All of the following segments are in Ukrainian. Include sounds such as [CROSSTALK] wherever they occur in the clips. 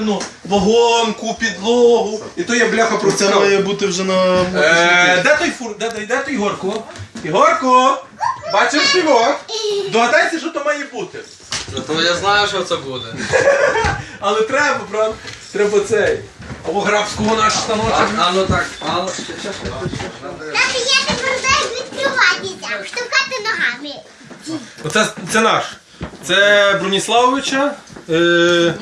іменно вагонку, підлогу. І то я бляха про Це має бути вже на Е, де той фур? Де, де, де той Ігорко? Ігорко! Бачиш співок? Догадайся, що то має бути. Зато я знаю, що це буде. [LAUGHS] Але треба, правда? Треба цей. Або грабського наш А, станочок. а ну так, а ну ще, ще, ще. Тато, я тепер знаю відкриватися, штовхати ногами. Оце це наш. Це Броніславовича. Е,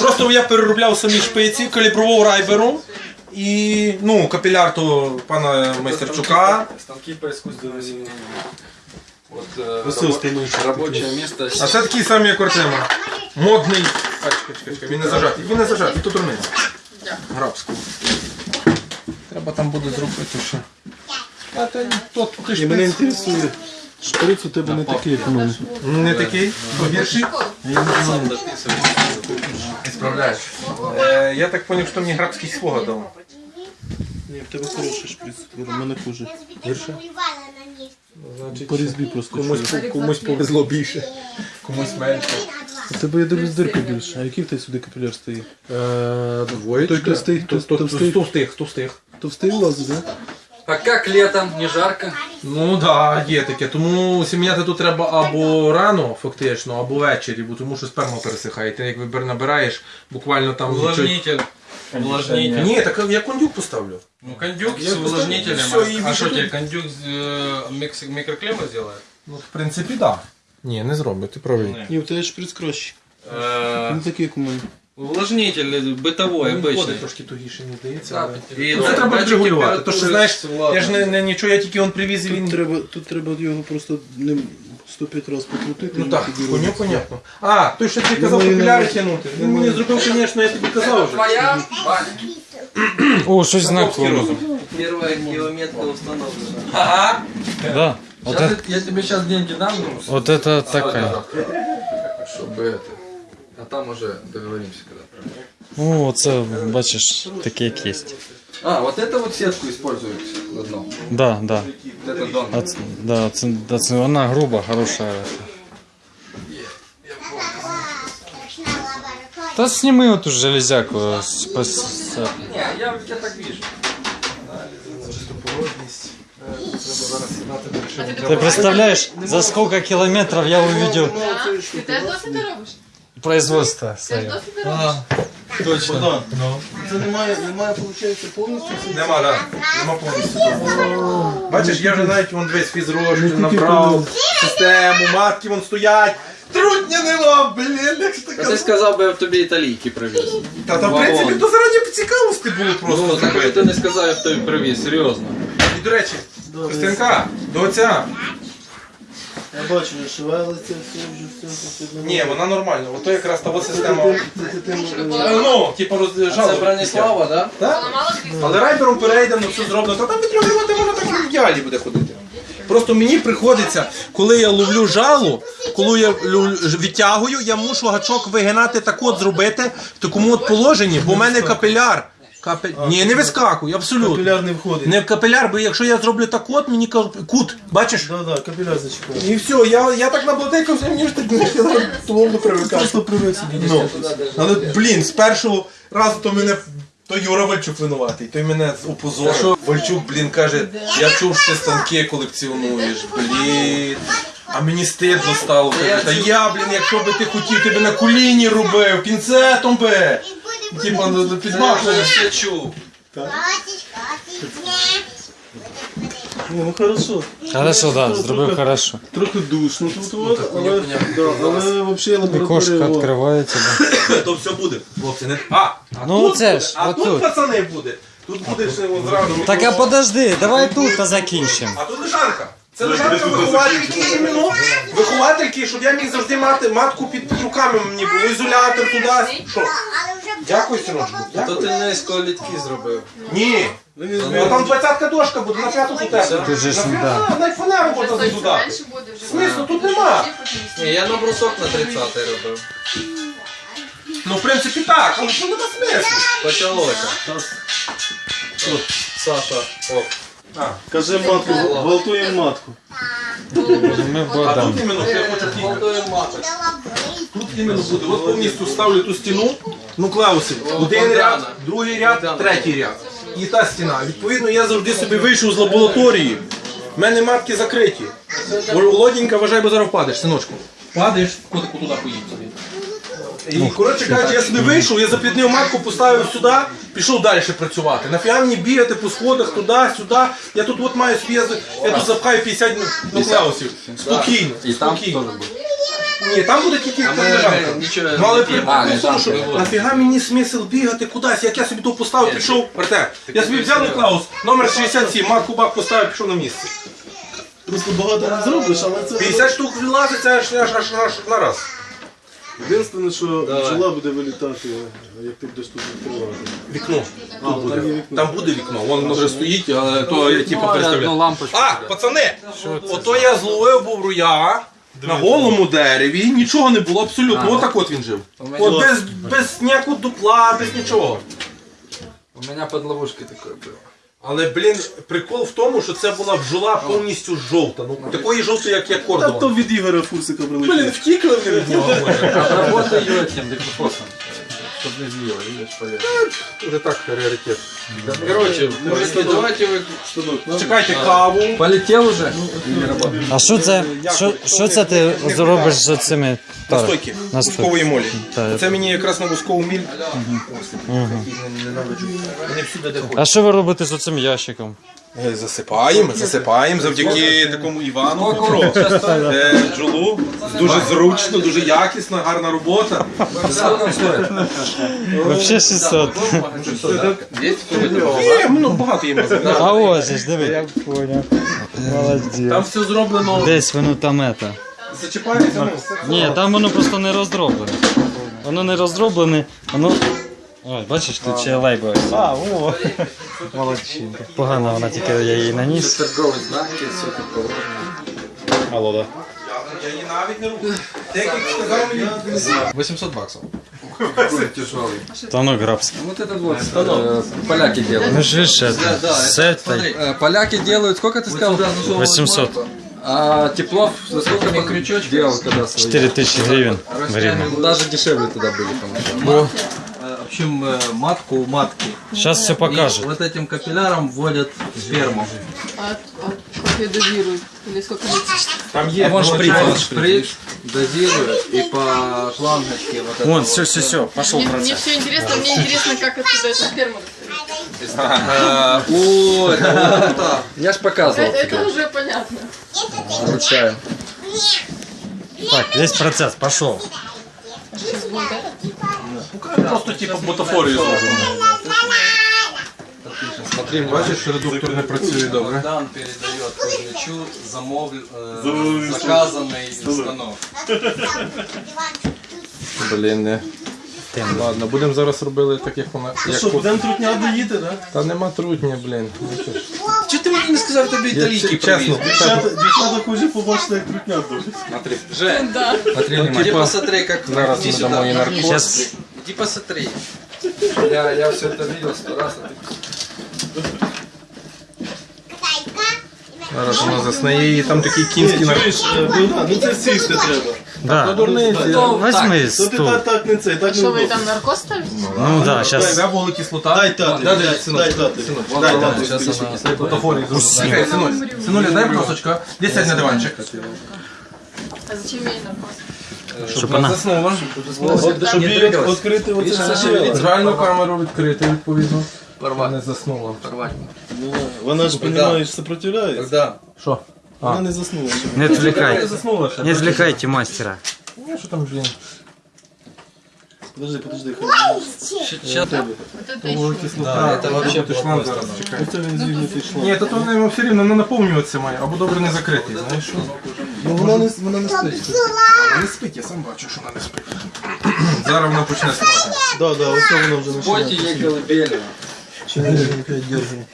просто я переробляв самі шпиці, калібровував райбером. І ну, капіляр то пана Майстерчука. Станки по интеллекту. Вот э, рабо- рабочее место. А це такий самий, як Артема. Модний. А, чекай, чекай, чекай, він не зажатий. Він не зажатий, тут руниць. Грабського. Треба там буде зробити ще. А то то ти ж інтересує. Шприц у тебе не такий, як у мене. не такий, гірший. Сам дописывай. Справляєш. Е, я так зрозумів, що мені грабський свого дав. Ні, в тебе хороший шприц. У мене хуже. Гірше? Значить, По різьбі просто. комусь, комусь повезло більше, комусь менше. У тебе я дивлюсь дирка більше. А який в тебе сюди капіляр стоїть? Е, двоєчка. Той товстий, То- товстий, то- товстий. то встиг, то встиг. Товстий влазить, да? А как летом? Не жарко? Ну так, да, є таке. Тому сім'яти тут треба або рано, фактично, або ввечері, бо тому що сперма пересихає. Ти як вибір набираєш, буквально там чуть- Увлажнитель. Увлажнитель. Ні, так я кондюк поставлю. Ну кондюк Я с просто- увлажнителем. всё, и а что вижу- тебе, кондюк э, микс- микроклимат сделает? Ну, в принципі, так. Да. Ні, не зробить, ти правий. Ні, у тебе шприц кращий. Э, Не такий, як у мене. Увлажнитель бытовой, Він обычный. ходить трошки тугіше, мені здається. Да, але- і Ну, Це да- треба датчик регулювати. То що температури, знаєш, ладно. я ж не, не нічого, я тільки он привіз і Тут він. треба, тут треба його просто ним 105 разів покрутити. Ну і так, тоді коню робиться. понятно. А, той, що ти казав, маю капіляри на- тягнути. Він мені зробив, звісно, я тобі казав вже. Твоя? Ваня. О, щось Поповський знакоме. розум. Первая километка установлена. Ага. Да. Вот Щас это, я- я тебе сейчас деньги дам, ну, вот это такая. чтобы это. А там уже договоримся когда. О, це, бачиш, таке як є. А, вот это вот сетку используют одно. Да, да. Вот это дон. А, ц- да, це, да, це вона груба, хороша. Страшна лабораторія. Та сніми оту железяку. с- пос- Не, я, я так вижу. Ти представляєш, за скільки кілометрів я увидел Ти теж досить ти робиш? Производство Ти своє. робиш? Точно. Богдан, це немає, немає, виходить, повністю. Нема, да. Нема повністю. Бачиш, я вже навіть вон весь тільки набрав, систему, матки вон стоять. Трудня нема, блін, як ж Та ти сказав би, я б тобі італійки привіз. Та там, в принципі, то заради цікавості було просто. Ну, так що ти не сказав, я б тобі привіз, серйозно. І, до речі, Христинка, до отця. Я бачу, що шевелиться, все, вже все, все. Ні, вона нормальна. Ото якраз та от система. Е, Ну, типу, розжала. Це Бронислава, да? Так? Поламала крісло? Але райдером перейдемо, все зроблено, то там відреагувати можна так в ідеалі буде ходити. Просто мені приходиться, коли я ловлю жало, коли я лю- відтягую, я мушу гачок вигинати так от зробити в такому от положенні, бо в мене капіляр. Капі... Ні, не вискакуй, абсолютно. Капіляр не входить. Не в капіляр, бо якщо я зроблю так от, мені кажуть, кут, бачиш? Да, да, капіляр зачекав. І все, я, я так наблатикався, мені ж так не туловно привикати. Просто привик собі. Ну, але, блін, з першого разу то мене. То Юра Вальчук винуватий, той мене опозорив. Вальчук, блін, каже, я чув, що ти станки колекціонуєш, блін. А мені стидно стало. Та я, блін, якщо би ти хотів, ти би на коліні робив, пінцетом би. Типа ну, Я підмахував. все чув. котич, ні. Ну хорошо. Хорошо, да, зробив хорошо. Трохи душно тут, от, але, да, але взагалі І кошка лабораторія. о. відкривається. Да. [COUGHS] То все буде, хлопці, не. А, а Ну, тут, це буде, ж, а отут. тут пацани буде. Тут буде ще от зразу. Так а подожди, давай тут та закінчимо. А тут лежанка. Це лежанка виховательки іменно. Виховательки, щоб я міг завжди мати матку під, під руками мені було. Ізолятор туди. Що? Дякую, синочку. То Дякую. ти не з колітки зробив. Ні. Ну там двадцятка дошка буде, на п'яту тут Ти же ж, да. На фанеру можна туди. менше буде вже. Смислу, тут нема. Ні, я на брусок на 30 робив. Ну, в принципі, так, але що нема смислу. Почалося. Саша, оп. Кажи матку, гвалтуємо матку. Ми А Богдан. тут іменно, я хочу бить. Тут іменно буде. От повністю ставлю ту стіну. нуклеуси. Один ряд, другий ряд, третій ряд. І та стіна. Відповідно, я завжди собі вийшов з лабораторії. В мене матки закриті. Володінька, вважай, бо зараз впадеш, синочку. Падаєш, котику туди поїдь собі. І, коротше кажучи, я собі вийшов, я запліднив матку, поставив сюди, пішов далі працювати. Нафіга мені бігати по сходах туди, сюди. Я тут от маю собі, я, тут запхаю 50 нуклеусів. Спокійно, І там теж спокійно. буде. Ні, там буде тільки нічого Ну але не при тому, що нафіга мені смисл бігати кудись, як я собі то поставив, пішов, Артем, я собі взяв нуклеус, номер 67, матку бак поставив, пішов на місце. Просто багато не зробиш, але це 50 штук вилазить, це аж, аж, аж на раз. Єдине, що бджола буде вилітати, як ти будеш тут відкривати. Вікно. А, там є вікно. Там буде вікно, воно вже стоїть, але то я типу представляю. лампочку. А, пацани, ото я зловив був руя на голому дереві, нічого не було абсолютно. Отак от він жив. У мене- От без, без ніякого дупла, без нічого. У меня под ловушкой такое было. Але, блін, прикол в тому, що це була бджола повністю жовта. Ну, такої жовтої, як я Та кордон. то від Ігоря Фурсика Блін, прилетів. втікли вони від нього. Обработай ее этим. Чтоб не злило, видишь, полезно. Вже так раритет. Короче, может, давайте вы... Чекайте каву. Полетел уже? А що це? Що, що це ти зробиш з цими Настойки. Настойки. Вускової молі. Так. Це мені якраз на вускову міль. Вони А що ви робите з цим ящиком? Е, Засипаємо, засипаємо завдяки такому Івану Петро. Е, Джолу. Дуже зручно, дуже якісно, гарна робота. Вообще 600. Є, ну багато є магазинів. А ось ж, диви. Я понял. Молодець. Там все зроблено. Десь воно там ета. Зачіпається. ну. Ні, там воно просто не роздроблене. Воно не роздроблене, воно. Ой, бачиш, тут ще лейба. А, о! Молодчинка. Погано вона тільки я її наніс. Торговые знаки, все как положено. Алло, да. Я її навіть не роблю. Декілька сказав мені. 800 баксов. Какой тяжелый. Та ну грабс. Вот этот вот э, поляки делают. Ну ж ж Да, да, це. это, Це смотри, э, поляки делают, сколько ты сказал? 800. А Теплов за сколько по крючочку делал когда свои? 4000 гривень. Время. Ну, Даже дешевле туда были, по-моему. Общем, э, матку у матки. Сейчас все И покажет. вот этим капилляром вводят сперму. А, а как ее дозируют? Или сколько лет? Там є. Вон шприц, вон шприц, дозируют и по шлангочке вот это Вон, вот. все, все, все, пошел Мне, мне процесс. все интересно, мне интересно, как оттуда эта сперма. Э, О. Я ж показывал. Это, это уже понятно. Вручаю. Так, весь процесс пошел. Сейчас будет это. Просто типу бутафорію зроблено. Смотри, Бачиш, редуктор не працює добре. Богдан передает Кузьмичу замов... э, заказанный станок. Блін, не. Ладно, будемо зараз робити так, як вона. Як Що, по- будемо трутня доїти, так? Та нема трутня, блін. Что ты мне не сказал, тебе италийки чесно. Дівчата, дівчата хоче побачити, як трутня доїть. Смотри, Жень, Да. иди посмотри, как... Зараз Иди ми сюда. дамо їй наркоз. Сейчас Иди посмотри. я, я все это видел сто раз. а ты- Зараз вона засне її, там такий кінський наркоз. Чуєш, е, Богдан, ну це сісти треба. Да. Дурниці. Возьми То ти стул. так, так не це, так вы вдома. там наркоз ставите? Ну да, сейчас. Дай вуглекислота. Дай тати, Дай, дай, дай, дай тати. Дай тати. зроблено. Чекай, синуль. Синуля, дай, будь. Десь сядь на диванчик. А зачем ей наркоз? Щоб вона. Заснула. Щоб її відкрити оце все. Загальну камеру відкрити, відповідно. Не заснула. Порвать. Ну, Вона ж, розумієш, сопротивляється. Когда? Що? Вона не заснула. ще. Не отвлекайте. Заснула ще. Не отвлекайте мастера. Ну, що там, блін. Подожди, подожди. Вот это еще. Да, это вообще Ти шланг зараз, чекай. Це він зігнутий шланг. Ні, то то не все рівно не наповнюватися має, або добре не закритий, знаєш що? Ну вона не, вона не спить. Вона не спить, я сам бачу, що вона не спить. Зараз вона почне спати. Да, да, ось вона вже Пойте починає. ей колыбельную. Чи не опять держи.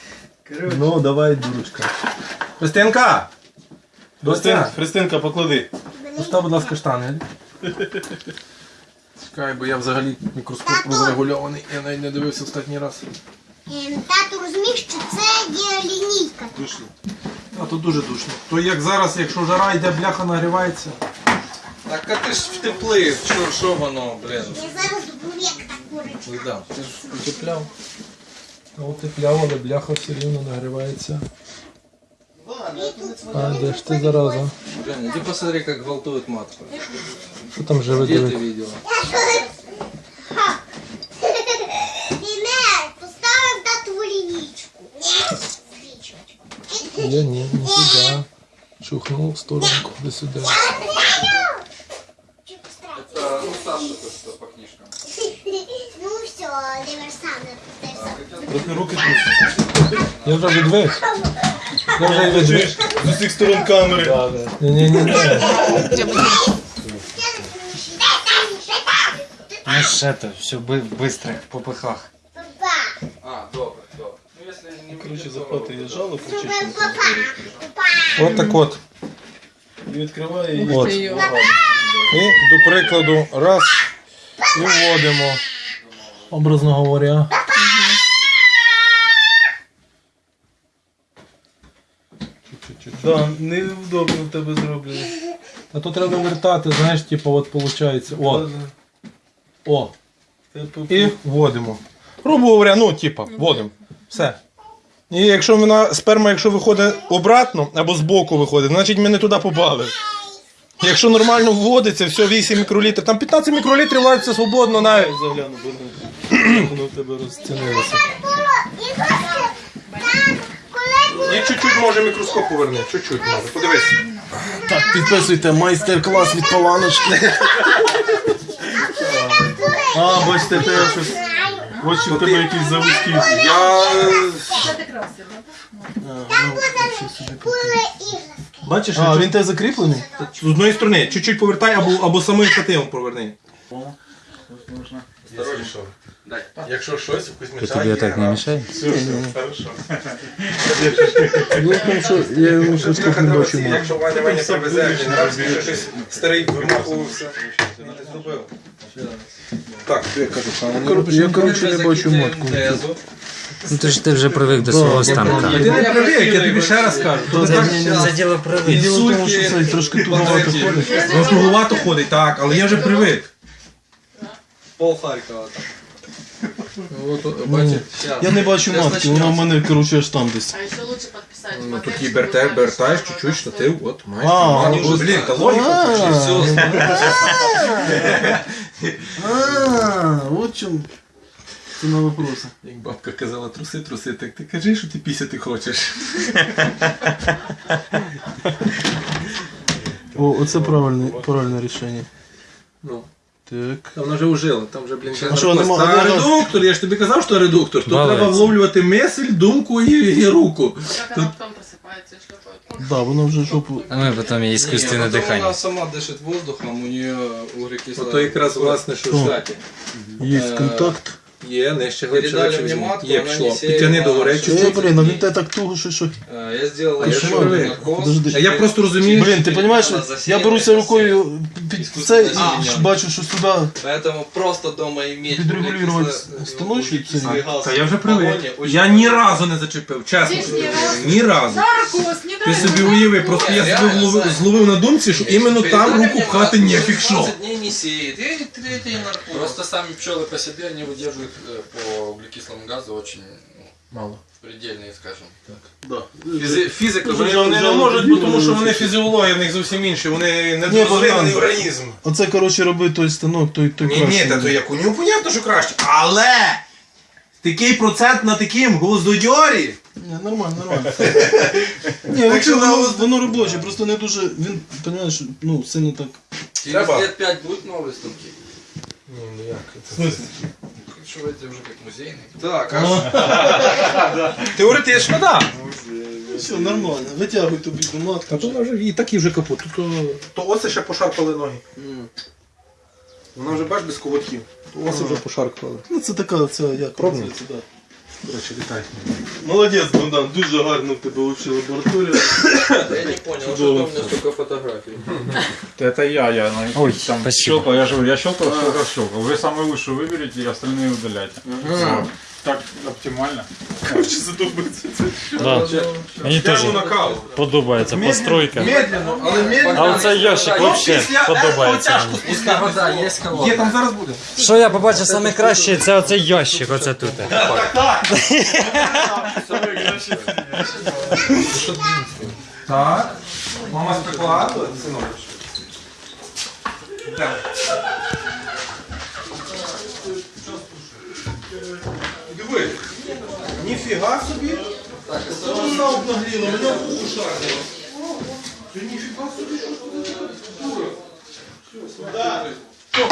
Ну, давай, дурочка. Христинка! Христинка, Христинка, поклади. постав, будь ласка, штани. Чекай, бо я взагалі мікроскоп розрегульований, я навіть не дивився останній раз. Ем, Тату, розумієш, що це є лінійка. А тут дуже душно. То як зараз, якщо жара йде, бляха нагрівається. Так а ти ж втеплив, що, що воно, блін. Я зараз був як та курочка. Богдан, ти ж утепляв. Утепляв, але бляха все рівно нагрівається. А, де ж ти зараза? Женя, иди посмотри, как гвалтует матку. Що там живе Где ты диви? видела? Дінер, поставив тату лінічку. Свічочку. Я ні, не туди. Чухнув в сторонку, де сюди. Чи постарайся? Это, ну, Саша тут по книжкам. Ну все, диверсант. Ти все. Трохи руки трусять. Я вже відвик. Вже відвик. З усіх сторон камери. Ні, ні, ні, ні. Ну ще то, все бистрих попихах. Папа. А, добре, добре. Ну, если не Коротше, выйдет, то- захватує жало, Папа. Папа. От так от. І відкриває її. От. І до прикладу, раз. І вводимо. Образно говоря. Да, невдобно в тебе зроблено. А то треба вертати, знаєш, типу, от виходить. О. О. І вводимо. Грубо говоря, ну, типа, вводимо. Все. І якщо вона сперма, якщо виходить обратно або збоку виходить, значить ми не туди попали. Якщо нормально вводиться, все 8 мікролітрів, там 15 мікролітрів ладиться свободно навіть. Загляну, бо ну, [CLEARS THROAT] воно в тебе розцінилося. І чуть-чуть може мікроскоп поверне, чуть-чуть може. Подивись. Так, підписуйте майстер-клас від Паланочки. А, бачите, те щось. Очі в тебе якісь заводські. Я. Були іграшки. Бачиш, а він тебе закріплений? З одної сторони, чуть-чуть повертай або, або самим штативом поверни. Осторожніше. Якщо щось, якусь мішає. Тобі так не мішає? Хорошо. Ну, тому що я йому щось тут не бачу. Якщо Ваня Ваня привезе, він раз щось старий вимахувався. Зробив. Так, я кажу, Я, коротше, не бачу. Тезу. Ну ти ж ти вже привик до свого станка. Ти не привик, я тобі ще раз кажу. То не Це діло привик. Діло в тому, що це трошки туговато ходить. Туговато ходить, так, але я вже привик. Пол Харькова там. Вот, бачите. Я не бачу Щас матки, вона в начнём. мене, коротше, аж там десь. А еще лучше подписать. Ну тут і берте, бертаєш чуть-чуть штатив, от, маєш. А, ось вже, блін, так. та логіка А. пішла. Все, А, от чому. Це на вопроси. Як бабка казала, труси, труси, так ти кажи, що ти пісяти хочеш. О, оце правильне, правильне рішення. Ну. Так. Там вона вже ужила, там вже, блін, ще А що, нема- Та нема- редуктор, я ж тобі казав, що редуктор. Тут Балець. треба вловлювати мисль, думку і, і руку. Как она потом просыпается и шлепает. Да, воно вже жопу. А ми потім є іскусственне Не, потом дихання. Она сама дышит воздухом, у нее углекислый. Ото якраз власне, що в Що? штаті. Є Е, контакт. Є, нижче глибше, Передали глибше мені візьми. матку, Є вона пішло. не сіє Підтяни на до гори що? Е, чуть-чуть. блін, а він тебе так туго, що що. Э, Я сделал А я еще що один привик? наркоз. Подожди. А я просто розумію, Блін, ти розумієш, я беруся рукою під це і А. ж бачу, що сюди Поэтому просто дома иметь Подрегулировать углекисло- станочник углекислый цей. газ Та я вже в баллоне привик. очень Я ні разу не зачепив, чесно. Ти ж ні тобі разу? говорю, Ні разу. Наркоз, не Ти дай собі бог. уяви, просто я себе Реально, зловив, Саня. зловив на думці, що іменно там Передали руку мне пхати матку, нефіг що. 20 дней не сеет. И третий наркоз. Просто сами пчелы по себе не выдерживают э, по углекислому газу очень ну, мало. предельные, скажем. Да. Фізи- Фізика, Дуже вони, вони не жалко, можуть, бо тому що дуже вони фізіологія в них зовсім інші, вони не Ні, розвинений Богдан. організм. Оце, коротше, роби той станок, той, той Ні, краще. ні, та то як у нього понятно, що краще. Але такий процент на таким гвоздодьорі. Ні, нормально, нормально. [LAUGHS] Ні, якщо воно, воно робоче, просто не дуже, він, розумієш, ну, сильно так. Через Треба. лет 5 будут новые станки. Ні, ну як? Что это уже как музейный. Так, а [LAUGHS] Теоретично, так. Все, нормально, витягуй тобі до матку. А то вона вже і так і вже капут. То, то оце ще пошарпали ноги. Вона вже бач без коватків. То оце вже пошарпали. Ну, це така, це як Пробно? називається, да. До речі, вітай. Молодець, Богдан, дуже гарно в тебе взагалі лабораторія. я не понял, что у меня столько фотографий. Это я, я на Ой, там спасибо. щелкал, я же говорю, я щелкал, щелкал, щелкал. Вы самый лучший выберите и остальные удаляйте. Вот. Так оптимально. Короче, задуматься. Да. Мені теж Прямо на каву. подобається постройка. Медленно, але медленно. А оцей ящик взагалі подобається. мені. Есть вода, есть холодная. Є там зараз буде. Що я побачив саме краще, це оцей ящик, оце тут. Так. Мама спекла, синок. Так. Ніфіга собі. Це вона обнагліла, мене в уху шарила. Ти ніфіга собі, що? Дура. Все, сюди. Що?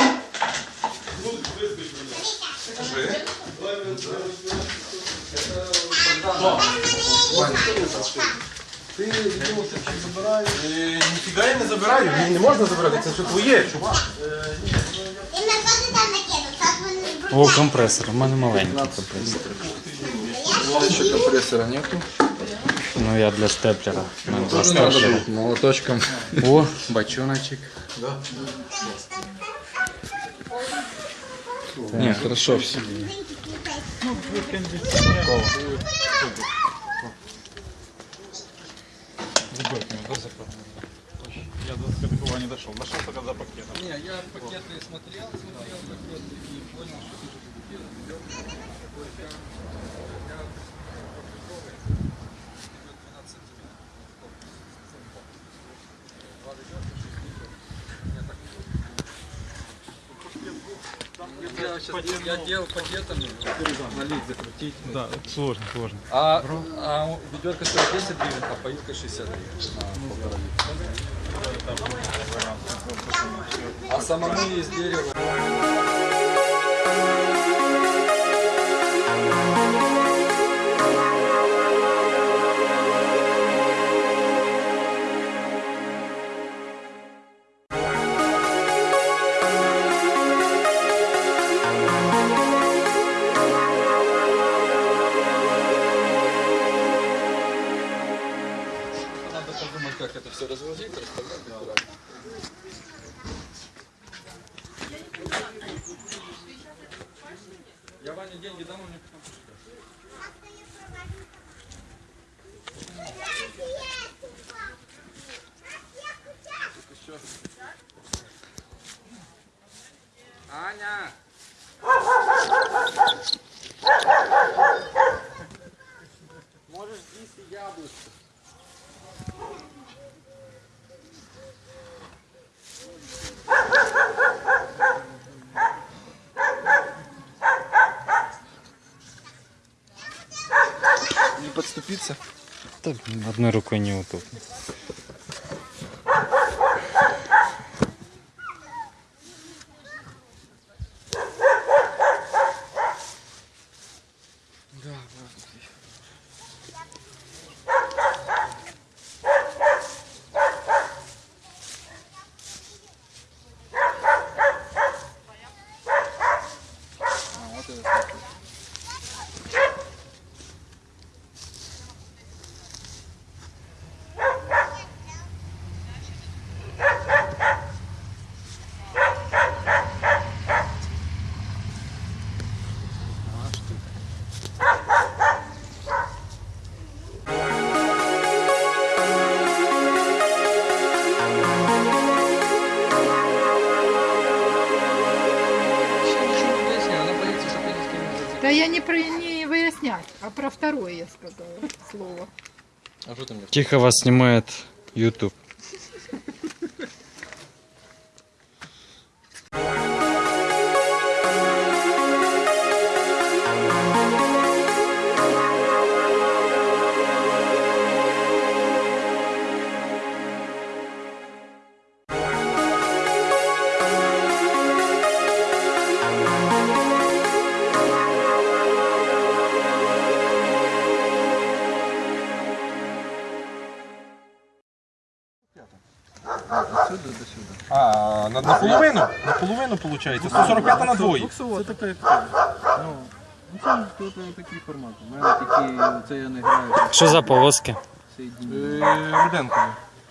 Ну, виспиш мене. Скажи. Е, Ніфіга я не забираю, мені не можна забирати, це все твоє, чувак. І на коти там брудні. О, компресор, у мене маленький компресор. Еще компрессора нету. Ну я для степлера. У мене два Тоже надо степлера. будет молоточком. О, Бочоночек. Не, хорошо все. Я до Скорпиона не дошел. Дошел только за пакетом. Не, я пакеты смотрел, смотрел пакеты и понял, что ты Я, сейчас, я делал пакетами, налить, закрутить. Да, сложно, сложно. А, а ведерко стоит 10 гривен, а поилка 60 гривен. на полтора литра. А самому из дерева. Одной рукой неудобно. А, про второе я сказала слово. А что мне? Тихо вас снимает YouTube. Наполовину виходить. 145 на двоє. Це така як Ну, ну це, це, це такий формат. У мене такі, це я не граю. Що за? Е, Руденко.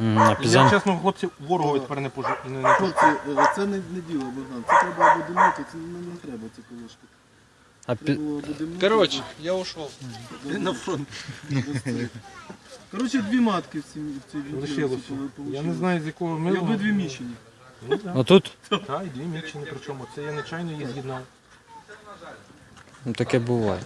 М, На Я пізон. чесно, хлопці, ворогу тепер не пожу. Не, не... Хлопці, е, це не, не діло, Богдан. Це треба або думати, це не, не треба ці колишки. А пі... Короче, я ушел. На фронт. Короче, дві матки в цій в цій Лишилося. Я не знаю з якого І милу. обидві мічені. Отут? Так, і дві мічені, причому це я нечайно її з'єднав. Ну таке буває.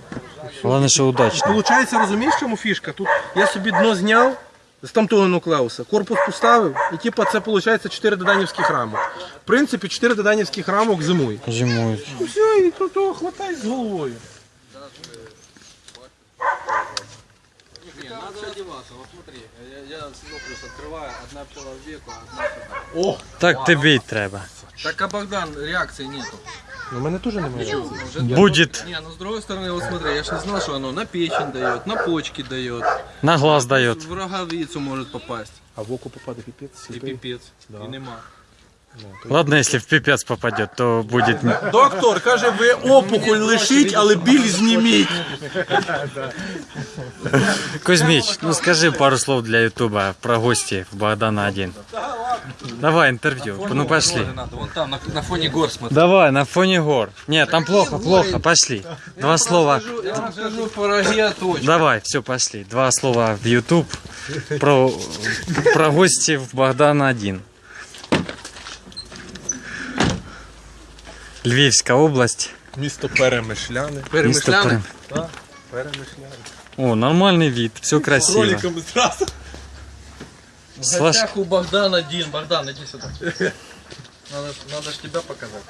Головне, що удачно. Получається, розумієш, в чому фішка? Тут я собі дно зняв з тамтого нуклеуса, корпус поставив, і типа це виходить 4 доданівських рамок. В принципі, 4 доданівських рамок зимують. Зимують. Ну все, і то хватає з головою. Не, надо одеваться. Вот смотри, я, я синоплюс открываю, одна пчела в веку, одна сюда. О, Так тобі й треба. Так, а Богдан, реакции нету. Ну, в мене теж немає. Уже Будет. Не, ну с другой стороны, вот смотри, я ж не знал, что оно на печень дает, на почки дает, На глаз дает. в роговицу может попасть. А в око попаде піпець. И сліпий. пипец, и нема. Ладно, если в пипец попадет, то будет... Доктор каже, ви опухоль лишіть, але біль зніміть. Кузьмич, ну скажи пару слов для ютуба про гости в Богдана 1. Давай интервью, ну пошли. Надо, вон там, на, на фоне гор смотри. Давай, на фоне гор. Нет, там плохо, плохо, пошли. Два слова. Я вам скажу пироги точно. Давай, все, пошли. Два слова в YouTube про, про гости в Богдана 1. Львівська область. Місто Перемишляне. Місто Перемышляны? Пере- Перемишляне. О, нормальный вид, все красиво. Роликами зразу. В Слаж- гостях у Богдан один. Богдан, иди сюда. Надо, ж- надо ж тебя показать.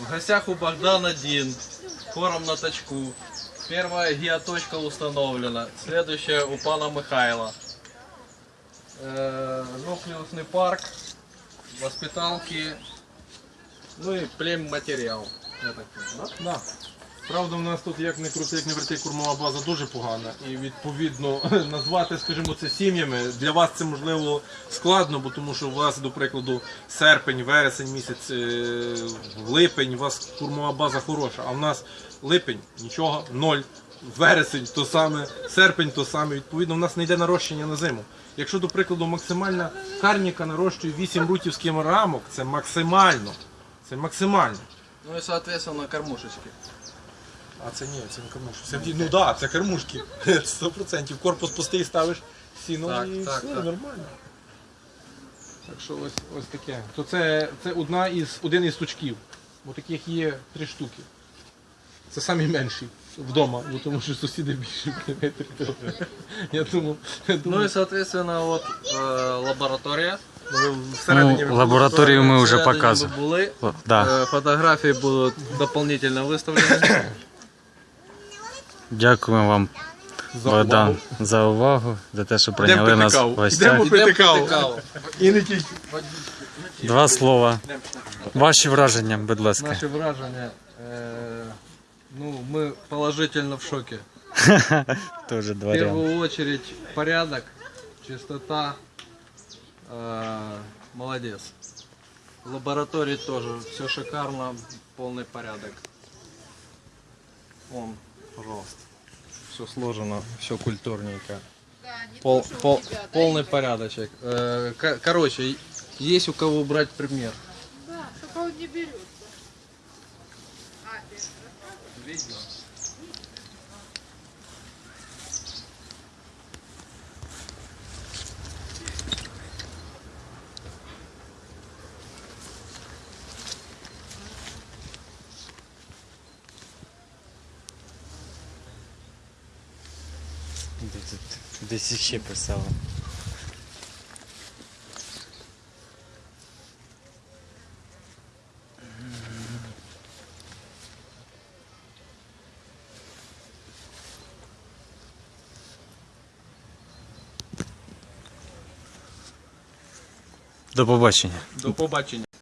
В гостях у Богдан один. Хором на точку. Первая геоточка установлена. Следующая у пана Михайла. Э, нуклеусный парк. Воспиталки. Ну и плем материал. Я да? Да. Правда, в нас тут як не крути, як не верти, кормова база дуже погана. І відповідно [LAUGHS] назвати, скажімо, це сім'ями. Для вас це можливо складно, бо тому що у вас, до прикладу, серпень, вересень місяць, е, липень, у вас кормова база хороша, а в нас липень нічого, ноль. Вересень то саме, серпень то саме. Відповідно, в нас не йде нарощення на зиму. Якщо, до прикладу, максимальна карніка нарощує 8 рутівських рамок, це максимально. Це максимально. Ну и соответственно кормушечки. А це ні, це не кормушки. Це, ну так, да, це кормушки. [LAUGHS] 100%. Корпус пустий ставиш сіно Так, і так, все, так. нормально. Так що ось, ось таке. То це, це одна із, один із стучків. Бо таких є три штуки. Це самі менші вдома, бо тому що сусіди більше метрів. [LAUGHS] Я думав, я Ну думав и соответственно вот э, лаборатория. ви всередині Ну, лабораторію ми вже Всередині показували. ви були. О, Да. Э, Фотографии будут дополнительно выставлены. Дякуємо вам, за Богдан, увагу. за увагу, за те, що Йдемо прийняли пити нас в каву. гостях. Йдемо пити Идем каву. пить каву. І не тільки. Два слова. Ваші враження, будь ласка. Наши вражения. э, ну, мы положительно в шоке. [LAUGHS] Тоже В два ряда. первую очередь порядок, чистота. э, молодец. В лаборатории тоже все шикарно, полный порядок. Вон, пожалуйста. Все сложено, все культурненько. Пол, пол, полный порядочек. Э, ко- короче, есть у кого брать пример. Да, только он не берет. Видно. Десь ще писали. До побачення. До побачення.